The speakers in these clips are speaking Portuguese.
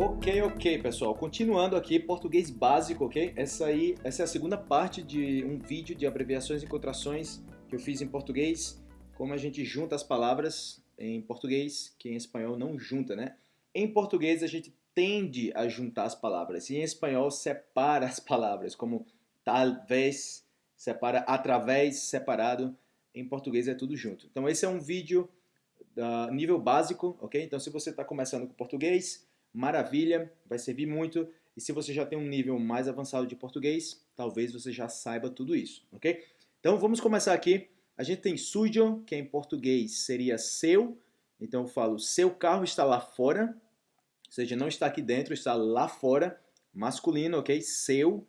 Ok, ok, pessoal. Continuando aqui, português básico, ok? Essa aí, essa é a segunda parte de um vídeo de abreviações e contrações que eu fiz em português. Como a gente junta as palavras em português, que em espanhol não junta, né? Em português a gente tende a juntar as palavras e em espanhol separa as palavras, como talvez, separa através, separado. Em português é tudo junto. Então esse é um vídeo da nível básico, ok? Então se você está começando com português, maravilha, vai servir muito. E se você já tem um nível mais avançado de português, talvez você já saiba tudo isso, ok? Então vamos começar aqui. A gente tem sujo, que em português seria seu. Então eu falo, seu carro está lá fora. Ou seja, não está aqui dentro, está lá fora. Masculino, ok? Seu.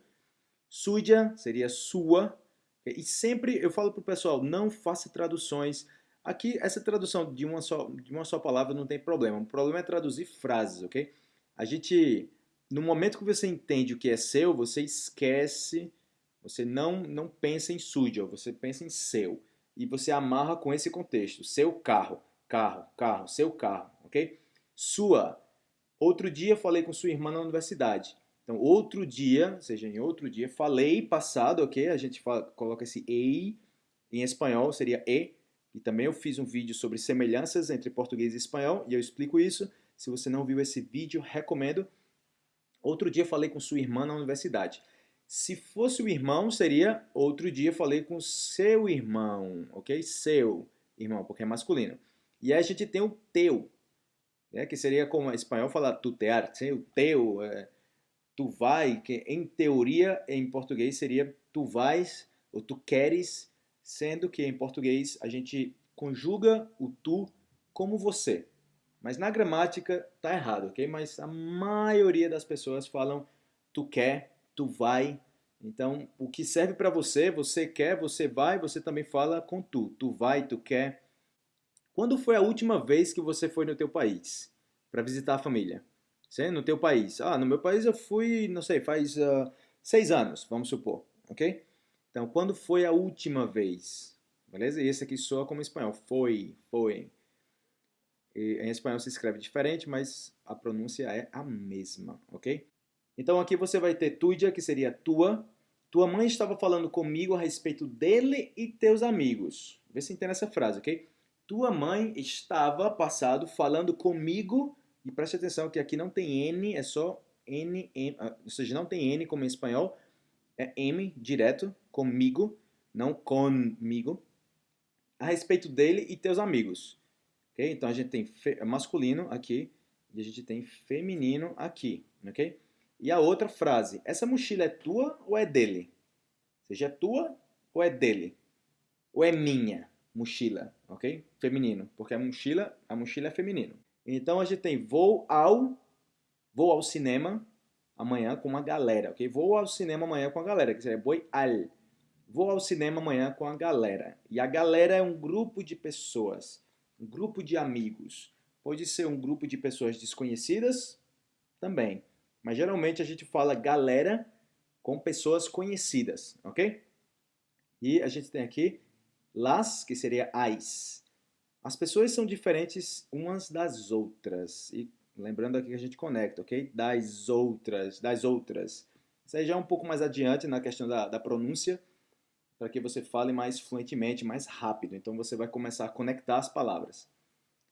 Suja seria sua. E sempre eu falo para o pessoal, não faça traduções Aqui, essa tradução de uma, só, de uma só palavra não tem problema. O problema é traduzir frases, ok? A gente, no momento que você entende o que é seu, você esquece, você não, não pensa em sujo, você pensa em seu. E você amarra com esse contexto. Seu carro, carro, carro, seu carro, ok? Sua. Outro dia falei com sua irmã na universidade. Então, outro dia, ou seja, em outro dia, falei passado, ok? A gente fala, coloca esse ei, em espanhol seria e, e também eu fiz um vídeo sobre semelhanças entre português e espanhol e eu explico isso. Se você não viu esse vídeo, recomendo. Outro dia falei com sua irmã na universidade. Se fosse o irmão, seria outro dia falei com seu irmão, ok? Seu irmão, porque é masculino. E aí a gente tem o teu, né? que seria como em espanhol falar tutear, o teu, é, tu vai, que em teoria em português seria tu vais ou tu queres sendo que em português a gente conjuga o tu como você. Mas na gramática tá errado, ok? Mas a maioria das pessoas falam tu quer, tu vai. Então, o que serve para você, você quer, você vai, você também fala com tu. Tu vai, tu quer. Quando foi a última vez que você foi no teu país para visitar a família? Sim, no teu país. Ah, no meu país eu fui, não sei, faz uh, seis anos, vamos supor, ok? Então, quando foi a última vez? Beleza? E esse aqui soa como espanhol. Foi, foi. E em espanhol se escreve diferente, mas a pronúncia é a mesma, ok? Então aqui você vai ter tuya, que seria tua. Tua mãe estava falando comigo a respeito dele e teus amigos. Vê se entende essa frase, ok? Tua mãe estava, passado, falando comigo, e preste atenção que aqui não tem N, é só N, M, ah, ou seja, não tem N como em espanhol, é M direto, comigo, não comigo, a respeito dele e teus amigos. Então a gente tem masculino aqui e a gente tem feminino aqui. ok? E a outra frase, essa mochila é tua ou é dele? Ou seja, é tua ou é dele? Ou é minha mochila, ok? Feminino, porque a mochila, a mochila é feminino. Então a gente tem vou ao, vou ao cinema amanhã com uma galera, ok? Vou ao cinema amanhã com a galera, que seria voy al. Vou ao cinema amanhã com a galera. E a galera é um grupo de pessoas, um grupo de amigos. Pode ser um grupo de pessoas desconhecidas também. Mas geralmente a gente fala galera com pessoas conhecidas, ok? E a gente tem aqui las, que seria as. As pessoas são diferentes umas das outras. E lembrando aqui que a gente conecta, ok? Das outras, das outras. Isso aí já é um pouco mais adiante na questão da, da pronúncia, para que você fale mais fluentemente, mais rápido. Então você vai começar a conectar as palavras.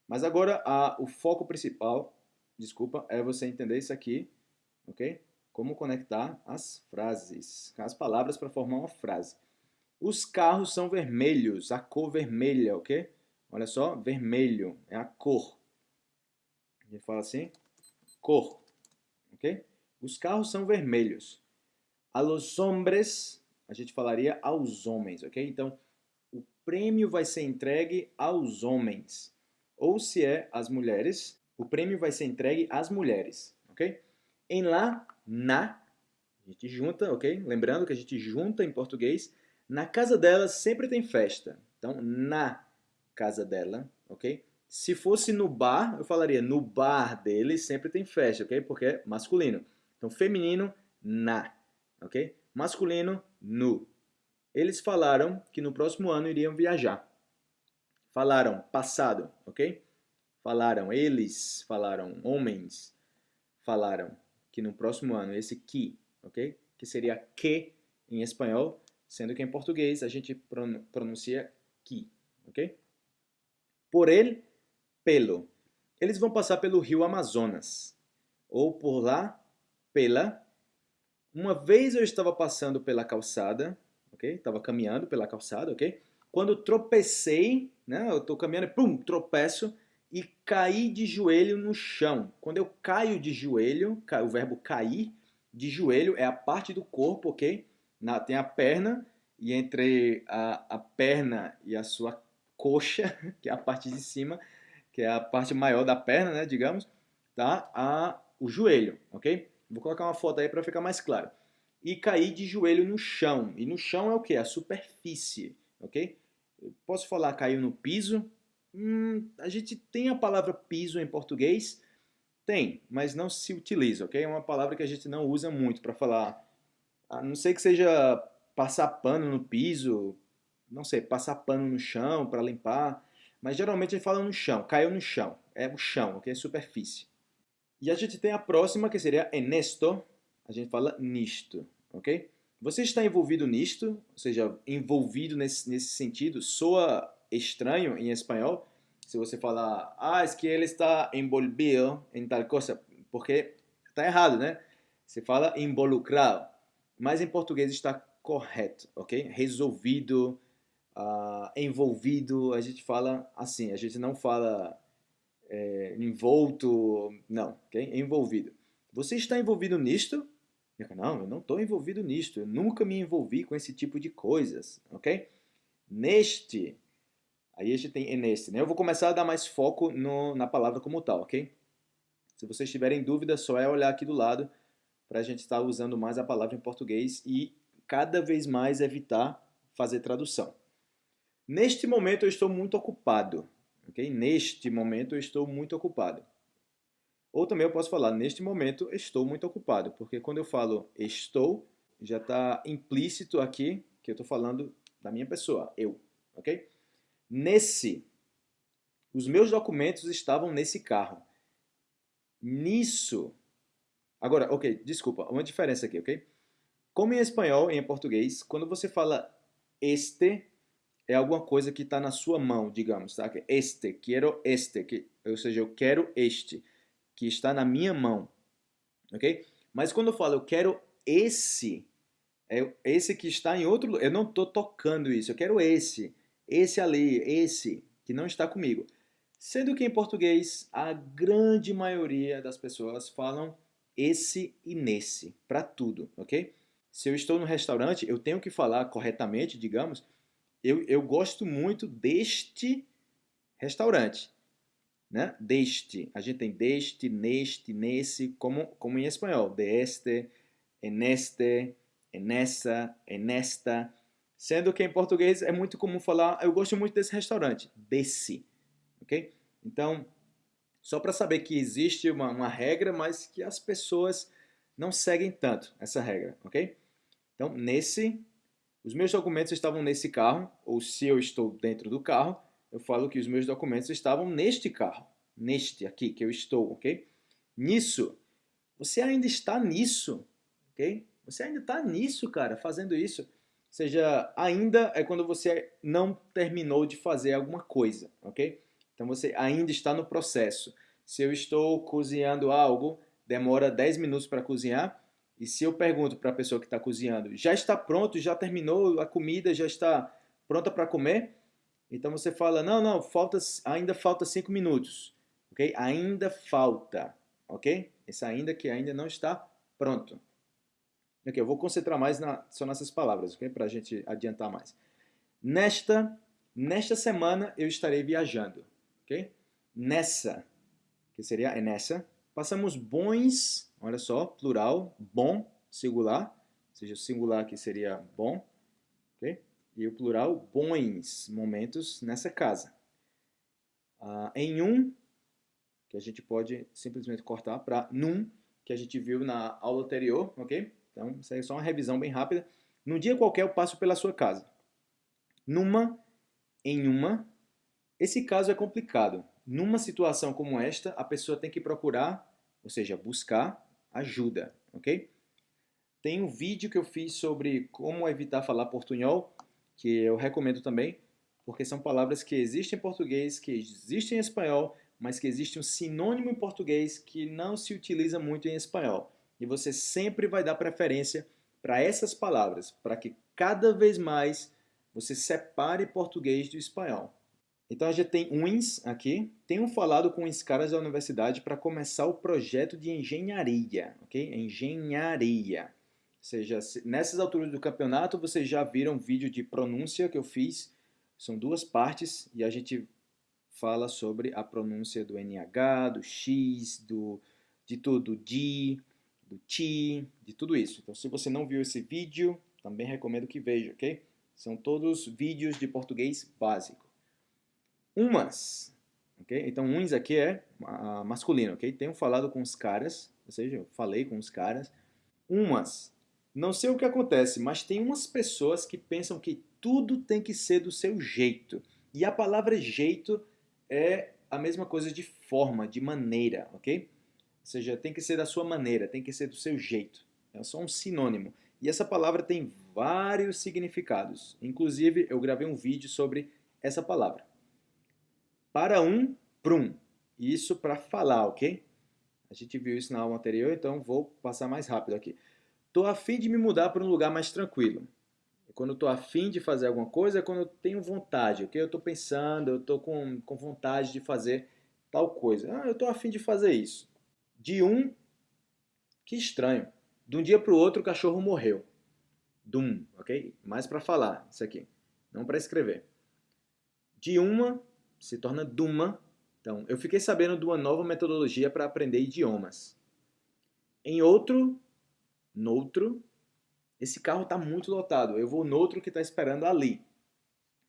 Mas agora a, o foco principal, desculpa, é você entender isso aqui, ok? Como conectar as frases, as palavras para formar uma frase. Os carros são vermelhos, a cor vermelha, ok? Olha só, vermelho é a cor. Gente fala assim, cor, ok? Os carros são vermelhos. A los hombres a gente falaria aos homens, ok? Então, o prêmio vai ser entregue aos homens. Ou se é as mulheres, o prêmio vai ser entregue às mulheres, ok? Em lá, na, a gente junta, ok? Lembrando que a gente junta em português. Na casa dela sempre tem festa. Então, na casa dela, ok? Se fosse no bar, eu falaria no bar dele sempre tem festa, ok? Porque é masculino. Então, feminino, na, ok? Masculino, nu. Eles falaram que no próximo ano iriam viajar. Falaram passado, ok? Falaram eles, falaram homens. falaram que no próximo ano, esse que, ok? Que seria que em espanhol, sendo que em português a gente pronuncia que, ok? Por ele, pelo. Eles vão passar pelo rio Amazonas, ou por lá, pela. Uma vez eu estava passando pela calçada, ok? Estava caminhando pela calçada, ok? Quando tropecei, né? Eu estou caminhando e pum, tropeço e caí de joelho no chão. Quando eu caio de joelho, o verbo cair de joelho é a parte do corpo, ok? Na, tem a perna e entre a, a perna e a sua coxa, que é a parte de cima, que é a parte maior da perna, né, digamos, tá? A, o joelho, ok? Vou colocar uma foto aí para ficar mais claro. E cair de joelho no chão. E no chão é o que? A superfície, ok? Eu posso falar caiu no piso? Hum, a gente tem a palavra piso em português? Tem, mas não se utiliza, ok? É uma palavra que a gente não usa muito para falar. A não sei que seja passar pano no piso, não sei, passar pano no chão para limpar, mas geralmente gente fala no chão, caiu no chão, é o chão, ok? Superfície. E a gente tem a próxima que seria enesto, a gente fala nisto, ok? Você está envolvido nisto, ou seja, envolvido nesse, nesse sentido, soa estranho em espanhol se você falar, ah, es que ele está envolvido em tal coisa, porque está errado, né? Você fala involucrado, mas em português está correto, ok? Resolvido, uh, envolvido, a gente fala assim, a gente não fala é, envolto, não, ok? Envolvido. Você está envolvido nisto? Não, eu não estou envolvido nisto, eu nunca me envolvi com esse tipo de coisas, ok? Neste, aí a gente tem neste, né? Eu vou começar a dar mais foco no, na palavra como tal, ok? Se vocês tiverem dúvida, só é olhar aqui do lado para a gente estar usando mais a palavra em português e cada vez mais evitar fazer tradução. Neste momento eu estou muito ocupado. Okay? Neste momento eu estou muito ocupado. Ou também eu posso falar, neste momento estou muito ocupado, porque quando eu falo estou, já está implícito aqui que eu estou falando da minha pessoa, eu. ok? Nesse, os meus documentos estavam nesse carro. Nisso, agora, ok, desculpa, uma diferença aqui, ok? Como em espanhol e em português, quando você fala este, é alguma coisa que está na sua mão, digamos, tá? Este, quero este, que, ou seja, eu quero este, que está na minha mão, ok? Mas quando eu falo eu quero esse, é esse que está em outro eu não estou tocando isso, eu quero esse, esse ali, esse, que não está comigo. Sendo que em português, a grande maioria das pessoas falam esse e nesse, para tudo, ok? Se eu estou no restaurante, eu tenho que falar corretamente, digamos, eu, eu gosto muito deste restaurante. Né? Deste. A gente tem deste, neste, nesse, como, como em espanhol. Deste, en este, en essa, en esta. Sendo que em português é muito comum falar, eu gosto muito desse restaurante. Desse. Ok? Então, só para saber que existe uma, uma regra, mas que as pessoas não seguem tanto essa regra, ok? Então, nesse, os meus documentos estavam nesse carro, ou se eu estou dentro do carro, eu falo que os meus documentos estavam neste carro, neste aqui que eu estou, ok? Nisso, você ainda está nisso, ok? Você ainda está nisso, cara, fazendo isso. Ou seja, ainda é quando você não terminou de fazer alguma coisa, ok? Então você ainda está no processo. Se eu estou cozinhando algo, demora 10 minutos para cozinhar. E se eu pergunto para a pessoa que está cozinhando, já está pronto, já terminou a comida, já está pronta para comer? Então você fala, não, não, falta, ainda falta 5 minutos. Ok? Ainda falta. Ok? Esse ainda que ainda não está pronto. Ok, eu vou concentrar mais na, só nessas palavras, ok? Para a gente adiantar mais. Nesta, nesta semana eu estarei viajando, ok? Nessa, que seria é nessa, Passamos bons, olha só, plural, bom, singular, ou seja, o singular aqui seria bom, ok? E o plural, bons momentos nessa casa. Ah, em um, que a gente pode simplesmente cortar para num, que a gente viu na aula anterior, ok? Então, isso aí é só uma revisão bem rápida. Num dia qualquer eu passo pela sua casa. Numa, em uma. Esse caso é complicado. Numa situação como esta, a pessoa tem que procurar ou seja, buscar ajuda, ok? Tem um vídeo que eu fiz sobre como evitar falar portunhol, que eu recomendo também, porque são palavras que existem em português, que existem em espanhol, mas que existe um sinônimo em português que não se utiliza muito em espanhol. E você sempre vai dar preferência para essas palavras, para que cada vez mais você separe português do espanhol. Então a gente tem uns aqui, tenho falado com os caras da universidade para começar o projeto de engenharia, ok? Engenharia. Ou seja, nessas alturas do campeonato vocês já viram um vídeo de pronúncia que eu fiz, são duas partes e a gente fala sobre a pronúncia do NH, do X, do, de tudo, do D, do T, de tudo isso. Então se você não viu esse vídeo, também recomendo que veja, ok? São todos vídeos de português básico. Umas, ok? Então uns aqui é uh, masculino, ok? Tenho falado com os caras, ou seja, eu falei com os caras. Umas, não sei o que acontece, mas tem umas pessoas que pensam que tudo tem que ser do seu jeito. E a palavra jeito é a mesma coisa de forma, de maneira, ok? Ou seja, tem que ser da sua maneira, tem que ser do seu jeito. É só um sinônimo. E essa palavra tem vários significados. Inclusive, eu gravei um vídeo sobre essa palavra. Para um, prum. Isso para falar, ok? A gente viu isso na aula anterior, então vou passar mais rápido aqui. Estou afim de me mudar para um lugar mais tranquilo. Quando estou afim de fazer alguma coisa é quando eu tenho vontade, ok? Eu estou pensando, eu estou com, com vontade de fazer tal coisa. Ah, eu estou afim de fazer isso. De um, que estranho. De um dia para o outro o cachorro morreu. Dum, ok? Mais para falar, isso aqui. Não para escrever. De uma, se torna duma. Então, eu fiquei sabendo de uma nova metodologia para aprender idiomas. Em outro, noutro, esse carro está muito lotado. Eu vou no outro que está esperando ali.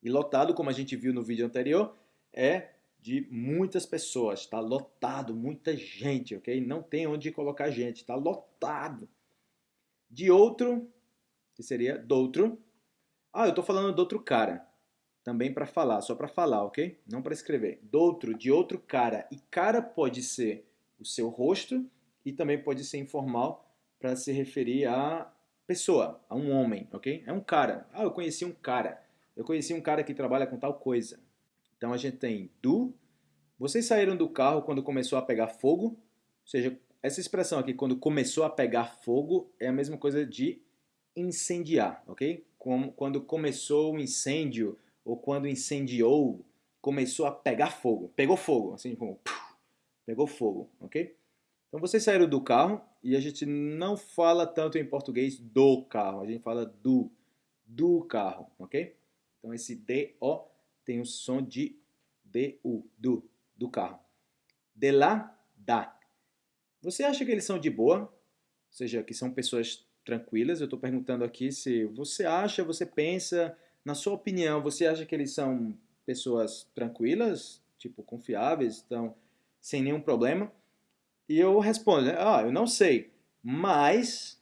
E lotado, como a gente viu no vídeo anterior, é de muitas pessoas. Está lotado, muita gente, ok? Não tem onde colocar gente, está lotado. De outro, que seria do outro. Ah, eu estou falando do outro cara. Também para falar, só para falar, ok? Não para escrever. Do outro, de outro cara. E cara pode ser o seu rosto e também pode ser informal para se referir a pessoa, a um homem, ok? É um cara. Ah, eu conheci um cara. Eu conheci um cara que trabalha com tal coisa. Então a gente tem do. Vocês saíram do carro quando começou a pegar fogo. Ou seja, essa expressão aqui, quando começou a pegar fogo, é a mesma coisa de incendiar, ok? Como, quando começou o incêndio, ou quando incendiou, começou a pegar fogo. Pegou fogo, assim como... Pegou fogo, ok? Então vocês saíram do carro e a gente não fala tanto em português do carro, a gente fala do, do carro, ok? Então esse D-O tem o som de D-U, do, do carro. De lá, da. Você acha que eles são de boa? Ou seja, que são pessoas tranquilas? Eu estou perguntando aqui se você acha, você pensa, na sua opinião, você acha que eles são pessoas tranquilas, tipo confiáveis, estão sem nenhum problema? E eu respondo, né? ah, eu não sei, mas,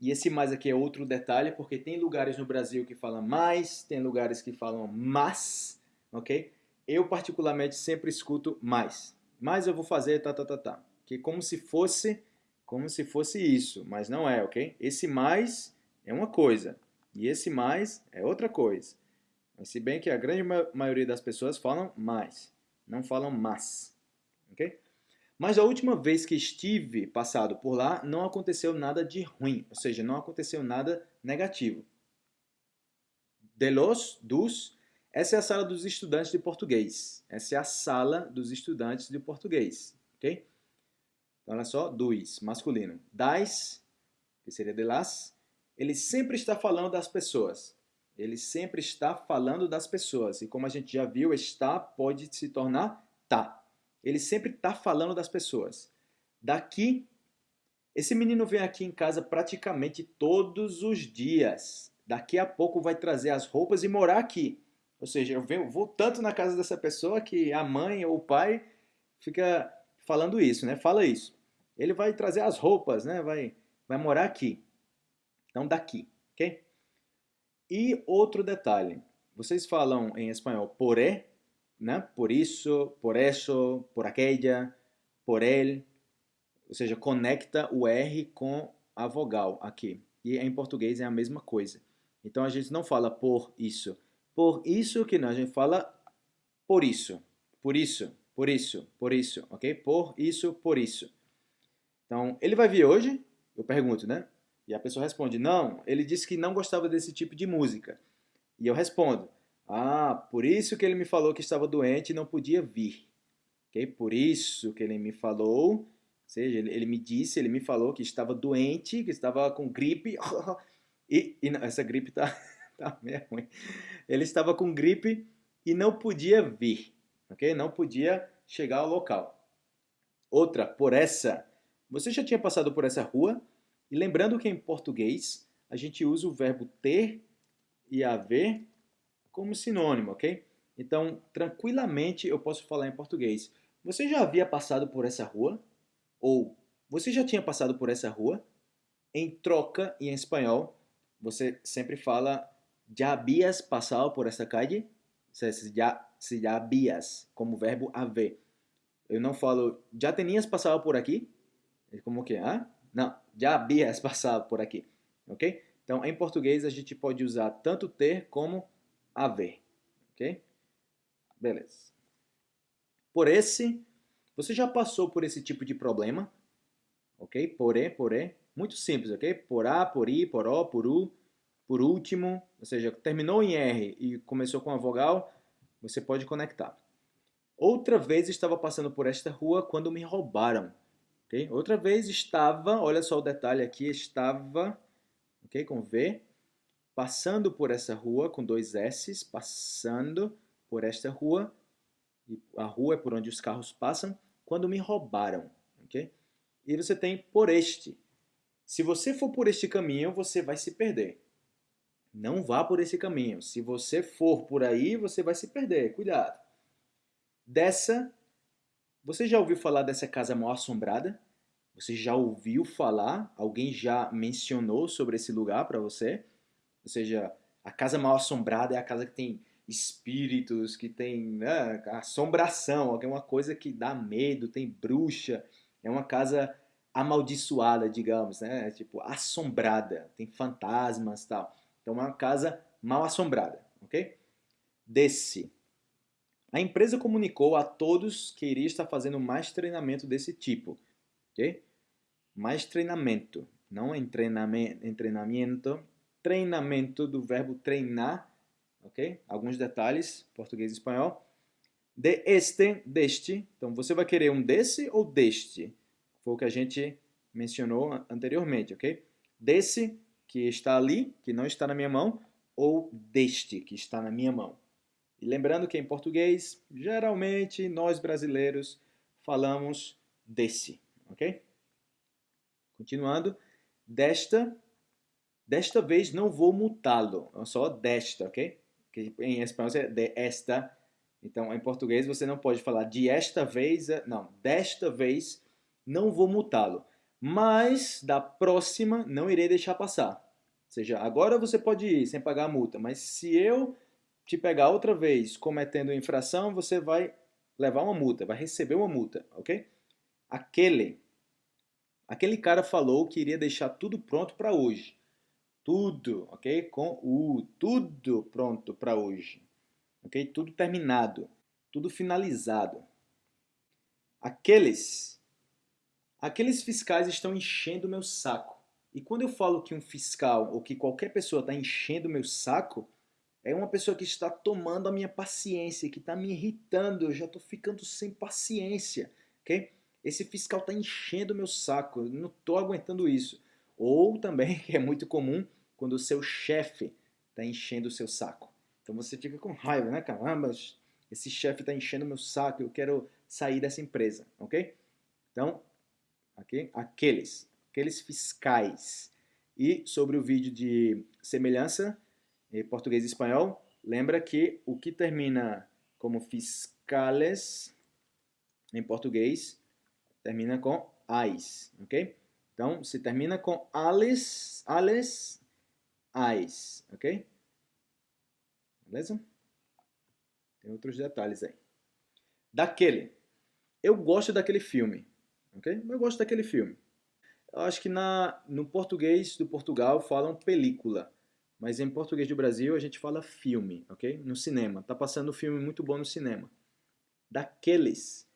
e esse mais aqui é outro detalhe, porque tem lugares no Brasil que falam mais, tem lugares que falam mas, ok? Eu particularmente sempre escuto mais, mas eu vou fazer tá, tá, tá, tá, que como se fosse, como se fosse isso, mas não é, ok? Esse mais é uma coisa, e esse mais é outra coisa. Mas se bem que a grande maioria das pessoas falam mais, não falam mas, ok? Mas a última vez que estive passado por lá, não aconteceu nada de ruim, ou seja, não aconteceu nada negativo. De los, dos, essa é a sala dos estudantes de português. Essa é a sala dos estudantes de português, ok? Então, olha só, dos, masculino. Das, que seria de las, ele sempre está falando das pessoas. Ele sempre está falando das pessoas. E como a gente já viu, está pode se tornar tá. Ele sempre está falando das pessoas. Daqui, esse menino vem aqui em casa praticamente todos os dias. Daqui a pouco vai trazer as roupas e morar aqui. Ou seja, eu venho, vou tanto na casa dessa pessoa que a mãe ou o pai fica falando isso, né? Fala isso. Ele vai trazer as roupas, né? Vai, vai morar aqui. Então, daqui, ok? E outro detalhe. Vocês falam em espanhol poré né? Por isso, por isso, por aquella, por ele. ou seja, conecta o R com a vogal aqui. E em português é a mesma coisa. Então a gente não fala por isso. Por isso que não, a gente fala por isso, por isso, por isso, por isso, ok? Por isso, por isso. Então, ele vai vir hoje? Eu pergunto, né? E a pessoa responde, não, ele disse que não gostava desse tipo de música. E eu respondo, ah, por isso que ele me falou que estava doente e não podia vir. Ok? Por isso que ele me falou, ou seja, ele, ele me disse, ele me falou que estava doente, que estava com gripe. e, e não, essa gripe tá, tá meio ruim. Ele estava com gripe e não podia vir. Ok? Não podia chegar ao local. Outra, por essa. Você já tinha passado por essa rua? E lembrando que em português a gente usa o verbo ter e haver como sinônimo, ok? Então, tranquilamente eu posso falar em português. Você já havia passado por essa rua? Ou você já tinha passado por essa rua? Em troca, e em espanhol, você sempre fala já havias passado por essa calle? Se já, se já havias, como verbo haver. Eu não falo já tenias passado por aqui? É como que? Ah? Não, já havias passado por aqui, ok? Então, em português, a gente pode usar tanto ter como haver, ok? Beleza. Por esse, você já passou por esse tipo de problema, ok? Porém, porém, muito simples, ok? Por A, por I, por O, por U, por último, ou seja, terminou em R e começou com a vogal, você pode conectar. Outra vez estava passando por esta rua quando me roubaram. Okay? Outra vez estava, olha só o detalhe aqui, estava, ok, com V, passando por essa rua com dois S, passando por esta rua, e a rua é por onde os carros passam, quando me roubaram, ok? E você tem por este. Se você for por este caminho, você vai se perder. Não vá por esse caminho. Se você for por aí, você vai se perder. Cuidado. Dessa você já ouviu falar dessa casa mal assombrada? Você já ouviu falar? Alguém já mencionou sobre esse lugar para você? Ou seja, a casa mal assombrada é a casa que tem espíritos, que tem né, assombração, alguma coisa que dá medo, tem bruxa. É uma casa amaldiçoada, digamos, né? Tipo, assombrada, tem fantasmas tal. Então, é uma casa mal assombrada, ok? Desse a empresa comunicou a todos que iria estar fazendo mais treinamento desse tipo. ok? Mais treinamento, não em treinamento, treinamento do verbo treinar, ok? Alguns detalhes, português e espanhol. De este, deste. Então, você vai querer um desse ou deste? Foi o que a gente mencionou anteriormente, ok? Desse, que está ali, que não está na minha mão, ou deste, que está na minha mão. E lembrando que em português, geralmente nós brasileiros falamos desse, ok? Continuando, desta, desta vez não vou mutá-lo, é só desta, ok? Que em espanhol é de esta, então em português você não pode falar de esta vez, é, não, desta vez não vou mutá-lo, mas da próxima não irei deixar passar. Ou seja, agora você pode ir sem pagar a multa, mas se eu te pegar outra vez cometendo infração, você vai levar uma multa, vai receber uma multa, ok? Aquele, aquele cara falou que iria deixar tudo pronto para hoje. Tudo, ok? Com o tudo pronto para hoje. Ok? Tudo terminado, tudo finalizado. Aqueles, aqueles fiscais estão enchendo meu saco. E quando eu falo que um fiscal ou que qualquer pessoa está enchendo meu saco, é uma pessoa que está tomando a minha paciência, que está me irritando, eu já estou ficando sem paciência, ok? Esse fiscal está enchendo o meu saco, eu não estou aguentando isso. Ou também, que é muito comum, quando o seu chefe está enchendo o seu saco. Então você fica com raiva, né? Caramba, esse chefe está enchendo o meu saco, eu quero sair dessa empresa, ok? Então, aqueles, aqueles fiscais. E sobre o vídeo de semelhança, em português e espanhol, lembra que o que termina como fiscales em português termina com ais, ok? Então, se termina com ales, ales, ais, ok? Beleza? Tem outros detalhes aí. Daquele. Eu gosto daquele filme. ok? Eu gosto daquele filme. Eu acho que na, no português do Portugal falam película, mas em português do Brasil a gente fala filme, ok? No cinema. Tá passando um filme muito bom no cinema. Daqueles.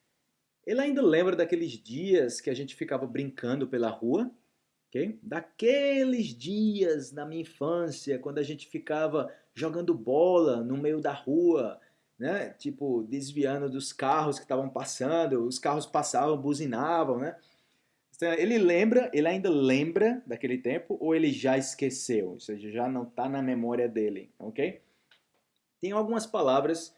Ele ainda lembra daqueles dias que a gente ficava brincando pela rua, ok? Daqueles dias na minha infância, quando a gente ficava jogando bola no meio da rua, né? Tipo, desviando dos carros que estavam passando, os carros passavam, buzinavam, né? Então, ele lembra, ele ainda lembra daquele tempo ou ele já esqueceu, ou seja, já não está na memória dele, ok? Tem algumas palavras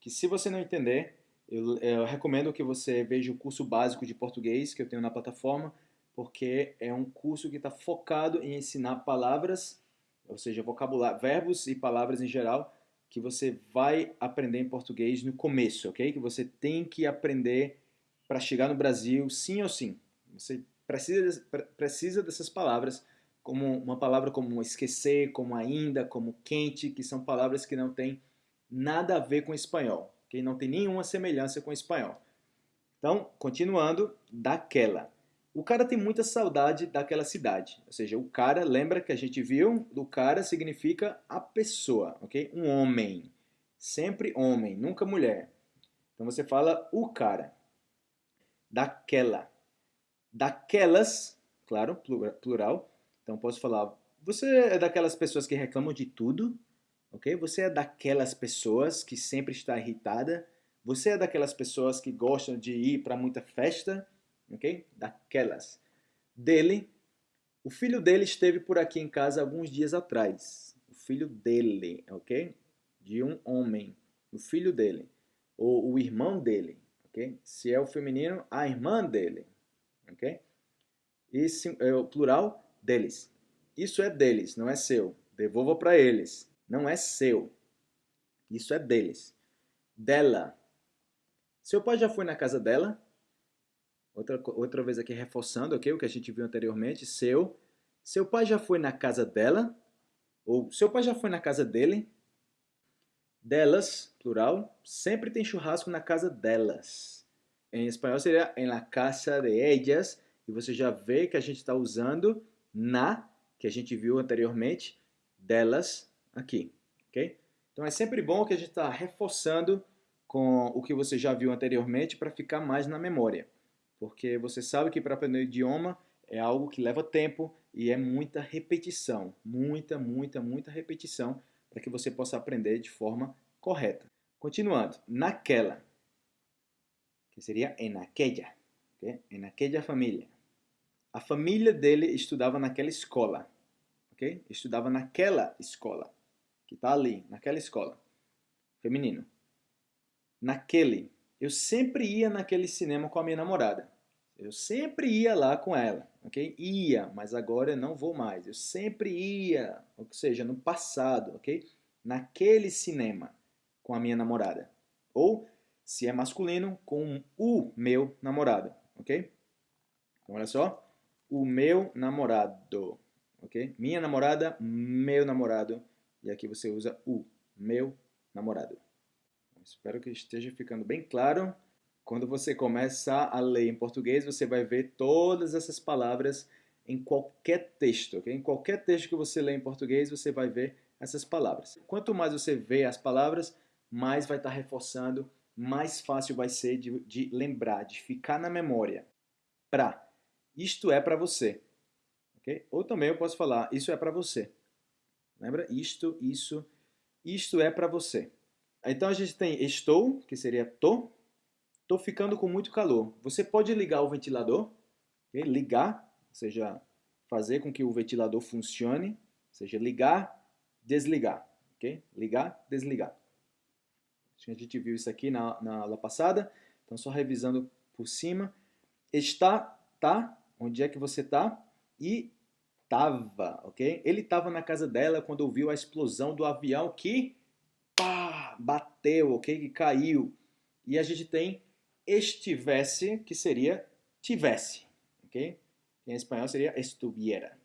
que se você não entender, eu, eu, recomendo que você veja o curso básico de português que eu tenho na plataforma, porque é um curso que está focado em ensinar palavras, ou seja, vocabulário, verbos e palavras em geral, que você vai aprender em português no começo, ok? Que você tem que aprender para chegar no Brasil, sim ou sim. Você precisa, precisa dessas palavras, como uma palavra como esquecer, como ainda, como quente, que são palavras que não têm nada a ver com espanhol, que não tem nenhuma semelhança com espanhol. Então, continuando, daquela. O cara tem muita saudade daquela cidade. Ou seja, o cara, lembra que a gente viu? O cara significa a pessoa, ok? Um homem. Sempre homem, nunca mulher. Então você fala o cara. Daquela. Daquelas, claro, plural. Então posso falar, você é daquelas pessoas que reclamam de tudo, ok? Você é daquelas pessoas que sempre está irritada. Você é daquelas pessoas que gostam de ir para muita festa ok? Daquelas. Dele, o filho dele esteve por aqui em casa alguns dias atrás. O filho dele, ok? De um homem. O filho dele. Ou o irmão dele, ok? Se é o feminino, a irmã dele, ok? Esse é o plural deles. Isso é deles, não é seu. Devolva para eles. Não é seu. Isso é deles. Dela. Seu pai já foi na casa dela? Outra, outra vez aqui reforçando okay, o que a gente viu anteriormente. Seu. Seu pai já foi na casa dela? Ou seu pai já foi na casa dele? Delas, plural. Sempre tem churrasco na casa delas. Em espanhol seria en la casa de ellas. E você já vê que a gente está usando na, que a gente viu anteriormente, delas aqui. ok? Então é sempre bom que a gente está reforçando com o que você já viu anteriormente para ficar mais na memória porque você sabe que para aprender idioma é algo que leva tempo e é muita repetição, muita, muita, muita repetição para que você possa aprender de forma correta. Continuando, naquela, que seria en aquella, okay? en aquella família. A família dele estudava naquela escola, ok? Estudava naquela escola, que está ali, naquela escola. Feminino. Naquele. Eu sempre ia naquele cinema com a minha namorada. Eu sempre ia lá com ela, ok? Ia, mas agora eu não vou mais. Eu sempre ia, ou seja, no passado, ok? Naquele cinema com a minha namorada. Ou, se é masculino, com o meu namorado, ok? Então, olha só. O meu namorado, ok? Minha namorada, meu namorado. E aqui você usa o meu namorado. Espero que esteja ficando bem claro. Quando você começar a ler em português, você vai ver todas essas palavras em qualquer texto. Okay? Em qualquer texto que você lê em português, você vai ver essas palavras. Quanto mais você vê as palavras, mais vai estar reforçando, mais fácil vai ser de, de lembrar, de ficar na memória. Pra. Isto é para você. Okay? Ou também eu posso falar, isso é para você. Lembra? Isto, isso, isto é para você. Então a gente tem estou, que seria tô, Estou ficando com muito calor. Você pode ligar o ventilador, okay? ligar, ou seja, fazer com que o ventilador funcione, ou seja, ligar, desligar, ok? Ligar, desligar. A gente viu isso aqui na, na aula passada, então só revisando por cima. Está, tá, onde é que você está? E tava, ok? Ele estava na casa dela quando ouviu a explosão do avião que pá, bateu, ok? Que caiu. E a gente tem estivesse, que seria tivesse, ok? Em espanhol seria estuviera,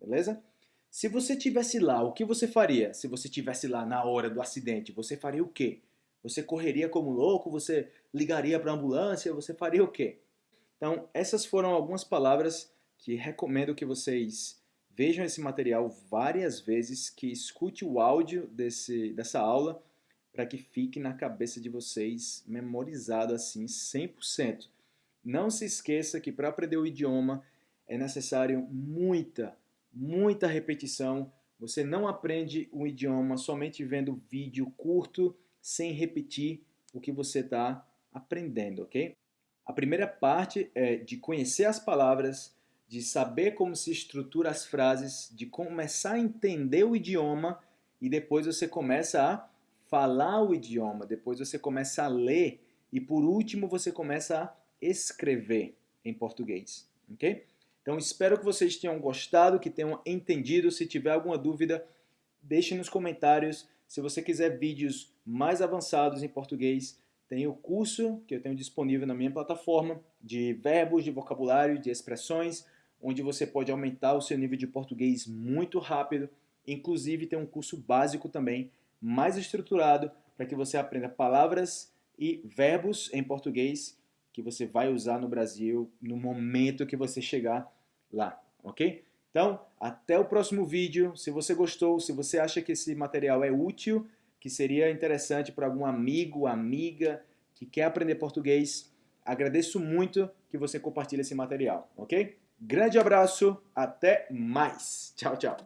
beleza? Se você tivesse lá, o que você faria? Se você tivesse lá na hora do acidente, você faria o quê? Você correria como louco? Você ligaria para a ambulância? Você faria o quê? Então, essas foram algumas palavras que recomendo que vocês vejam esse material várias vezes, que escute o áudio desse, dessa aula, para que fique na cabeça de vocês memorizado assim 100%. Não se esqueça que para aprender o idioma é necessário muita, muita repetição. Você não aprende o idioma somente vendo vídeo curto, sem repetir o que você está aprendendo, ok? A primeira parte é de conhecer as palavras, de saber como se estrutura as frases, de começar a entender o idioma e depois você começa a falar o idioma, depois você começa a ler e por último você começa a escrever em português, ok? Então espero que vocês tenham gostado, que tenham entendido. Se tiver alguma dúvida, deixe nos comentários. Se você quiser vídeos mais avançados em português, tem o curso que eu tenho disponível na minha plataforma de verbos, de vocabulário, de expressões, onde você pode aumentar o seu nível de português muito rápido. Inclusive tem um curso básico também, mais estruturado, para que você aprenda palavras e verbos em português que você vai usar no Brasil no momento que você chegar lá, ok? Então, até o próximo vídeo. Se você gostou, se você acha que esse material é útil, que seria interessante para algum amigo, amiga que quer aprender português, agradeço muito que você compartilhe esse material, ok? Grande abraço, até mais. Tchau, tchau.